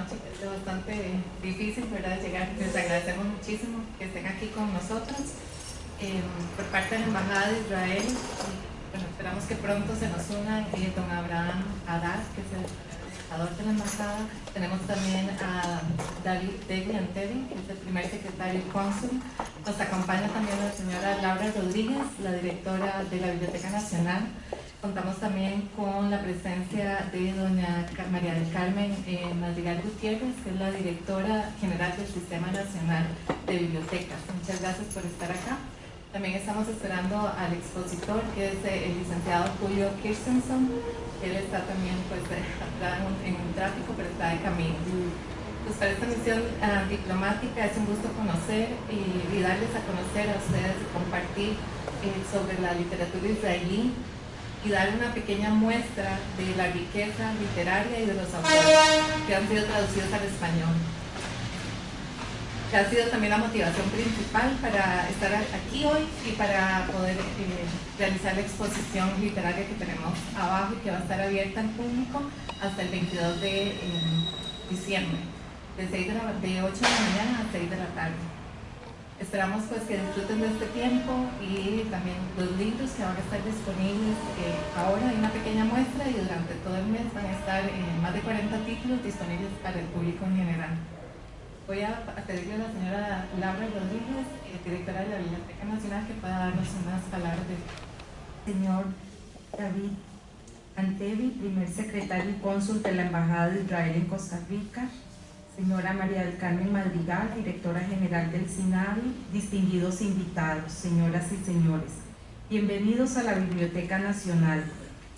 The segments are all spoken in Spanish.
noche es bastante difícil, ¿verdad?, llegar. Les agradecemos muchísimo que estén aquí con nosotros em, por parte de la Embajada de Israel. Bueno, esperamos que pronto se nos una eh, don Abraham Haddad, que es el embajador de la Embajada. Tenemos también a David Anteri, que es el primer secretario cónsul. Nos acompaña también la señora Laura Rodríguez, la directora de la Biblioteca Nacional. Contamos también con la presencia de doña María del Carmen eh, Madrigal Gutiérrez, que es la directora general del Sistema Nacional de Bibliotecas. Muchas gracias por estar acá. También estamos esperando al expositor, que es eh, el licenciado Julio Kirstenson. Él está también pues, en un tráfico, pero está de camino. Pues para esta misión ah, diplomática es un gusto conocer y, darles a conocer a ustedes y compartir eh, sobre la literatura israelí y dar una pequeña muestra de la riqueza literaria y de los autores que han sido traducidos al español. Que ha sido también la motivación principal para estar aquí hoy y para poder eh, realizar la exposición literaria que tenemos abajo y que va a estar abierta al público hasta el 22 de eh, diciembre, de, de 8 de la mañana a 6 de la tarde. Esperamos pues que disfruten de este tiempo y también los libros que van a estar disponibles eh, ahora hay una pequeña muestra y durante todo el mes van a estar más de 40 títulos disponibles para el público en general. Voy a pedirle a la señora Laura Rodríguez, eh, directora de la Biblioteca Nacional, que pueda darnos unas palabras de... Señor David Antevi, primer secretario y cónsul de la Embajada de Israel en Costa Rica, señora María del Carmen Madrigal, directora general del SINAVI, distinguidos invitados, señoras y señores, bienvenidos a la Biblioteca Nacional.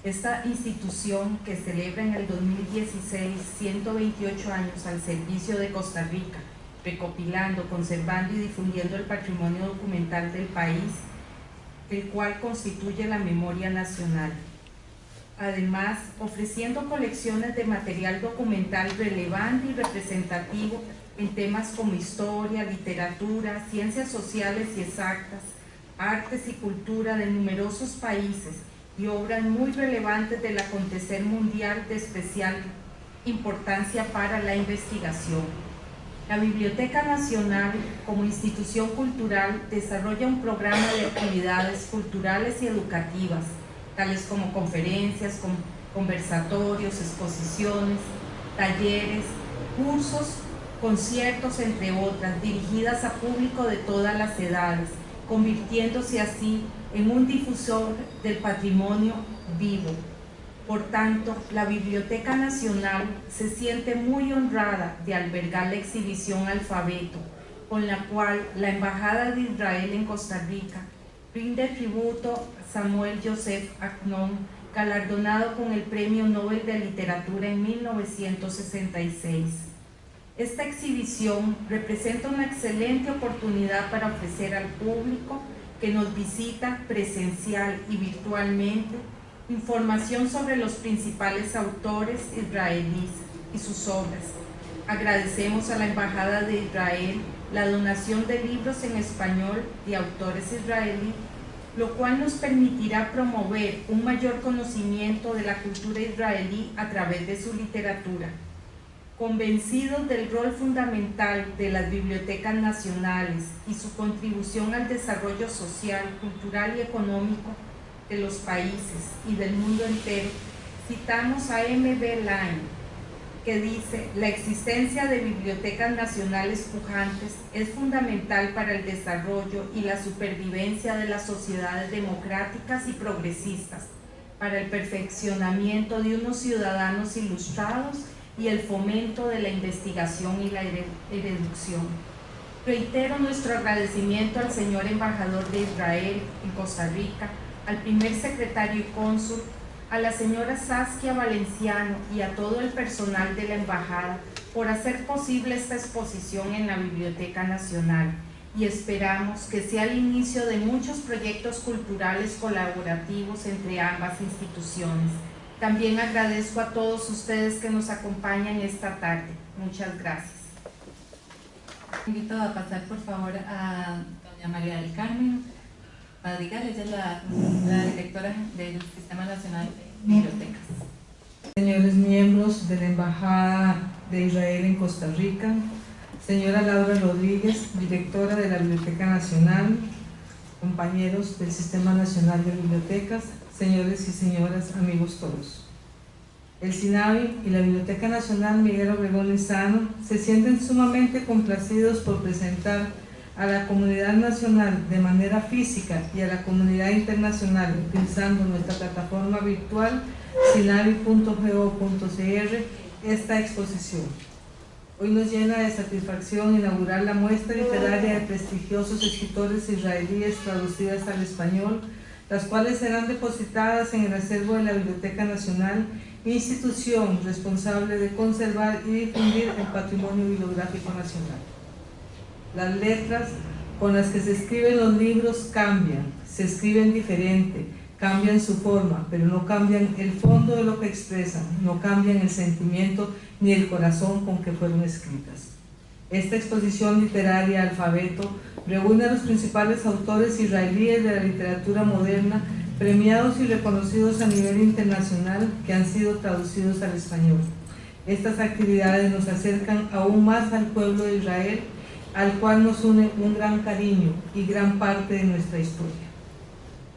Esta institución que celebra en el 2016 128 años al servicio de Costa Rica, recopilando, conservando y difundiendo el patrimonio documental del país, el cual constituye la memoria nacional. Además ofreciendo colecciones de material documental relevante y representativo en temas como historia, literatura, ciencias sociales y exactas, artes y cultura de numerosos países y obras muy relevantes del acontecer mundial de especial importancia para la investigación. La Biblioteca Nacional, como institución cultural, desarrolla un programa de actividades culturales y educativas, tales como conferencias, conversatorios, exposiciones, talleres, cursos, conciertos, entre otras, dirigidas a público de todas las edades, convirtiéndose así en un difusor del patrimonio vivo. Por tanto, la Biblioteca Nacional se siente muy honrada de albergar la exhibición Alfabeto, con la cual la Embajada de Israel en Costa Rica rinde tributo Samuel Joseph Agnon, galardonado con el Premio Nobel de Literatura en 1966. Esta exhibición representa una excelente oportunidad para ofrecer al público que nos visita presencial y virtualmente información sobre los principales autores israelíes y sus obras. Agradecemos a la Embajada de Israel la donación de libros en español de autores israelíes lo cual nos permitirá promover un mayor conocimiento de la cultura israelí a través de su literatura. Convencidos del rol fundamental de las bibliotecas nacionales y su contribución al desarrollo social, cultural y económico de los países y del mundo entero, citamos a M.B. Line, que dice la existencia de bibliotecas nacionales pujantes es fundamental para el desarrollo y la supervivencia de las sociedades democráticas y progresistas, para el perfeccionamiento de unos ciudadanos ilustrados y el fomento de la investigación y la erudición. Reitero nuestro agradecimiento al señor embajador de Israel en Costa Rica, al primer secretario y cónsul a la señora Saskia Valenciano y a todo el personal de la Embajada por hacer posible esta exposición en la Biblioteca Nacional y esperamos que sea el inicio de muchos proyectos culturales colaborativos entre ambas instituciones. También agradezco a todos ustedes que nos acompañan esta tarde. Muchas gracias. Invito a pasar por favor a doña María del Carmen Madrigal, ella es la, directora del Sistema Nacional de Bibliotecas. Señores miembros de la Embajada de Israel en Costa Rica, señora Laura Rodríguez, directora de la Biblioteca Nacional, compañeros del Sistema Nacional de Bibliotecas, señores y señoras, amigos todos. El SINAVI y la Biblioteca Nacional Miguel Obregón Lizano se sienten sumamente complacidos por presentar a la comunidad nacional de manera física y a la comunidad internacional utilizando nuestra plataforma virtual sinavi.go.cr esta exposición. Hoy nos llena de satisfacción inaugurar la muestra literaria de prestigiosos escritores israelíes traducidas al español, las cuales serán depositadas en el acervo de la Biblioteca Nacional, institución responsable de conservar y difundir el patrimonio bibliográfico nacional. Las letras con las que se escriben los libros cambian, se escriben diferente, cambian su forma, pero no cambian el fondo de lo que expresan, no cambian el sentimiento ni el corazón con que fueron escritas. Esta exposición literaria alfabeto reúne a los principales autores israelíes de la literatura moderna premiados y reconocidos a nivel internacional que han sido traducidos al español. Estas actividades nos acercan aún más al pueblo de Israel, al cual nos une un gran cariño y gran parte de nuestra historia.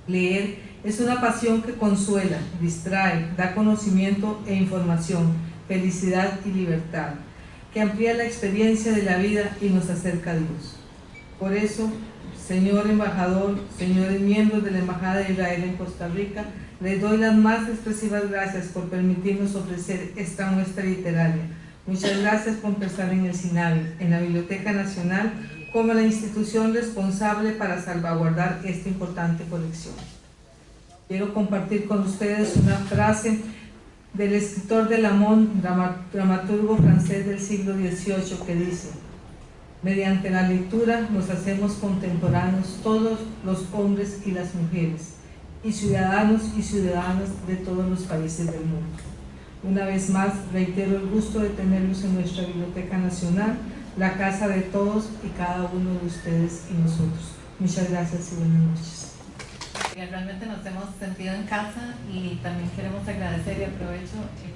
Leer es una pasión que consuela, distrae, da conocimiento e información, felicidad y libertad, que amplía la experiencia de la vida y nos acerca a Dios. Por eso, señor embajador, señores miembros de la Embajada de Israel en Costa Rica, les doy las más expresivas gracias por permitirnos ofrecer esta muestra literaria. Muchas gracias por empezar en el SINAVI, en la Biblioteca Nacional, como la institución responsable para salvaguardar esta importante colección. Quiero compartir con ustedes una frase del escritor de Lamont, dramaturgo francés del siglo XVIII, que dice Mediante la lectura nos hacemos contemporáneos todos los hombres y las mujeres, y ciudadanos y ciudadanas de todos los países del mundo. Una vez más, reitero el gusto de tenerlos en nuestra Biblioteca Nacional, la casa de todos y cada uno de ustedes y nosotros. Muchas gracias y buenas noches realmente nos hemos sentido en casa y también queremos agradecer y aprovecho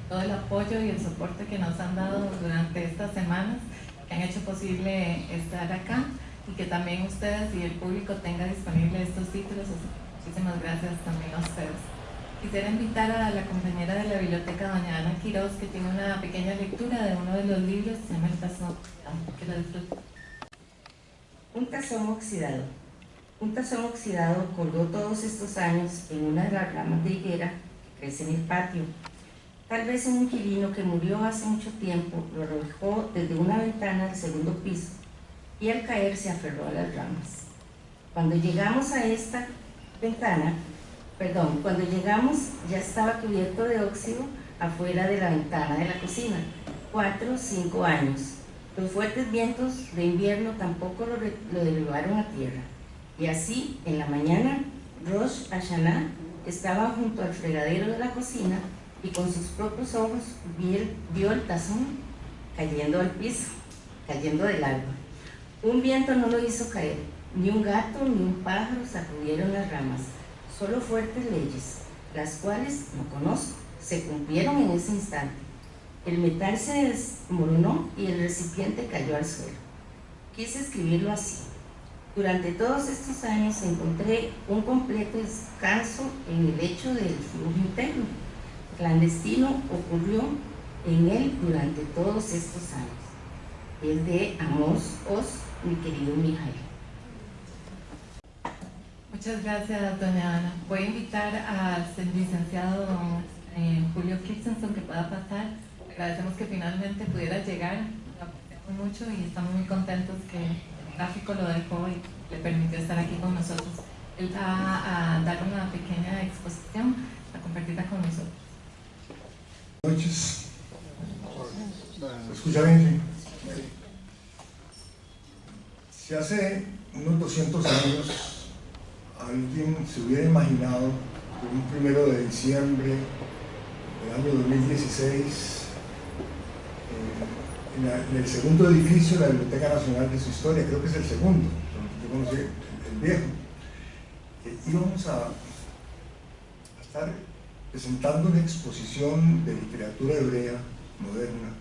todo el apoyo y el soporte que nos han dado durante estas semanas, que han hecho posible estar acá y que también ustedes y el público tenga disponible estos títulos. Muchísimas gracias también a ustedes. Quisiera invitar a la compañera de la biblioteca, doña Ana Quiroz, que tiene una pequeña lectura de uno de los libros, se llama El tazón, que la disfrute. Un tazón oxidado. Un tazón oxidado colgó todos estos años en una de las ramas de higuera que crece en el patio. Tal vez un inquilino que murió hace mucho tiempo lo arrojó desde una ventana del segundo piso y al caer se aferró a las ramas. Cuando llegamos a esta ventana, perdón, cuando llegamos ya estaba cubierto de óxido afuera de la ventana de la cocina, cuatro o cinco años. Los fuertes vientos de invierno tampoco lo, lo a tierra. Y así, en la mañana, Rosh Hashanah estaba junto al fregadero de la cocina y con sus propios ojos vio el tazón cayendo al piso, cayendo del árbol. Un viento no lo hizo caer, ni un gato ni un pájaro sacudieron las ramas, solo fuertes leyes, las cuales, no conozco, se cumplieron en ese instante. El metal se desmoronó y el recipiente cayó al suelo. Quise escribirlo así. Durante todos estos años encontré un completo descanso en el hecho del flujo interno. Clandestino ocurrió en él durante todos estos años. Es de Amos Os, mi querido Mijael. Muchas gracias, doña Ana. Voy a invitar al licenciado eh, Julio Kirchner que pueda pasar. Agradecemos que finalmente pudiera llegar. Lo apreciamos mucho y estamos muy contentos que gráfico lo dejó y le permitió estar aquí con nosotros. Él va a dar una pequeña exposición, a compartirla con nosotros. Buenas noches. ¿Se escucha bien? Si hace unos 200 años alguien se hubiera imaginado que un primero de diciembre del año 2016 en, el segundo edificio de la Biblioteca Nacional de su historia, creo que es el segundo, el, viejo. Eh, íbamos a, estar presentando una exposición de literatura hebrea moderna.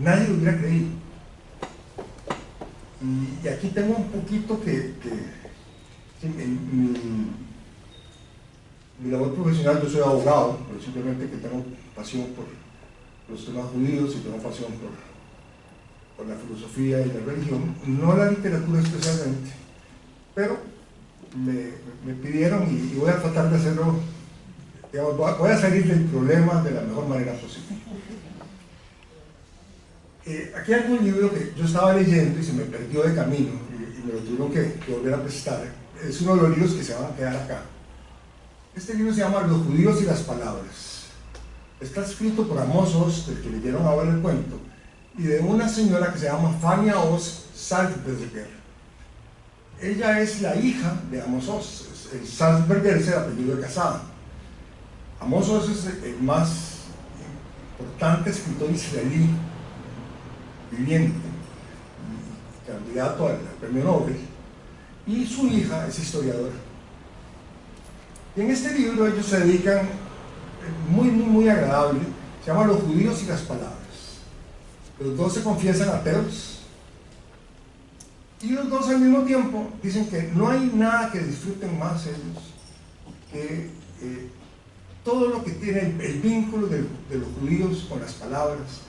Nadie lo hubiera creído. Y, y aquí tengo un poquito que, mi labor profesional, yo soy abogado, pero simplemente que tengo pasión por los temas judíos y tengo pasión por, la filosofía y la religión, no la literatura especialmente, pero me, pidieron y, voy a tratar de hacerlo, voy a- salir del problema de la mejor manera posible. Eh, aquí hay un libro que yo estaba leyendo y se me perdió de camino y, y me lo tuvieron que, que volver a prestar. Es uno de los libros que se van a quedar acá. Este libro se llama Los judíos y las palabras. Está escrito por Amos Oz, del que leyeron ahora el cuento, y de una señora que se llama Fania Oz Salzberger. Ella es la hija de Amos Oz. El Salzberger es el apellido de casada. Amos Oz es el más importante escritor israelí viviente, candidato al premio Nobel, y su hija es historiadora. Y en este libro ellos se dedican, eh, muy, muy, muy agradable, se llama Los judíos y las palabras. Los dos se confiesan ateos, y los dos al mismo tiempo dicen que no hay nada que disfruten más ellos que eh, todo lo que tiene el, el vínculo de, de los judíos con las palabras,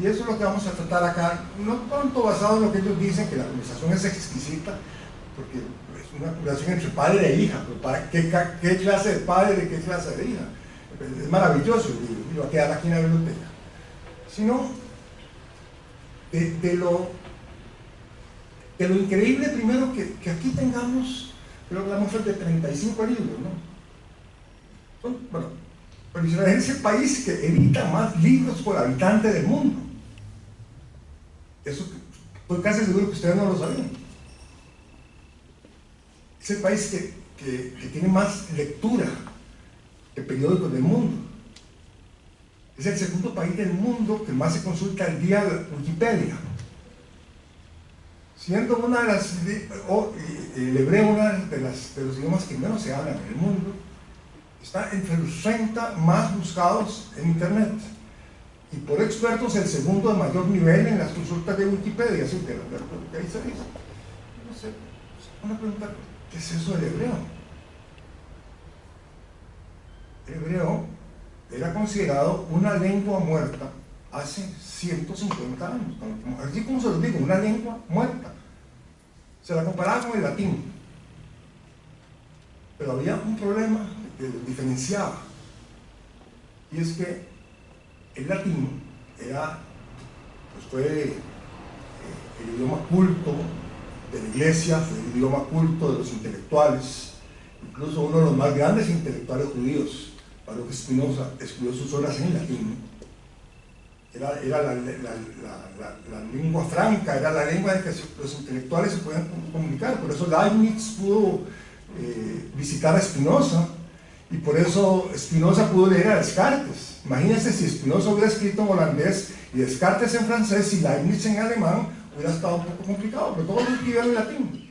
y eso es lo que vamos a tratar acá, no tanto basado en lo que ellos dicen, que la conversación es exquisita, porque es una conversación entre padre e hija, pero ¿qué, clase de padre, qué clase de hija? Es maravilloso y va a quedar aquí en la biblioteca. Sino de, lo, de lo increíble primero que, que aquí tengamos, creo que la muestra de 35 libros, ¿no? Bueno, pero Israel es el país que edita más libros por habitante del mundo. Eso estoy casi seguro que ustedes no lo sabían. Es el país que, que- tiene más lectura de periódicos del mundo. Es el segundo país del mundo que más se consulta al día Wikipedia. Siendo una de las, o, eh, el hebreo una de, las, de los idiomas que menos se hablan en el mundo, está entre los 30 más buscados en Internet. Y por expertos el segundo de mayor nivel en las consultas de Wikipedia, así que, que ahí se dice. No sé, una pregunta, ¿qué es eso del hebreo? El hebreo era considerado una lengua muerta hace 150 años, así como se lo digo, una lengua muerta. Se la comparaba con el latín. Pero había un problema que diferenciaba. Y es que el latín era, pues fue eh, el idioma culto de la iglesia, fue el idioma culto de los intelectuales, incluso uno de los más grandes intelectuales judíos, Baruch Spinoza, escribió sus obras en latín. Era, era la, la- la- la- lengua franca, era la lengua en que los intelectuales se podían comunicar. Por eso Leibniz pudo eh, visitar a Spinoza y por eso Spinoza pudo leer a Descartes. Imagínense si Spinoza hubiera escrito en holandés y Descartes en francés y Leibniz en alemán, hubiera estado un poco complicado, pero todos lo escribieron en latín.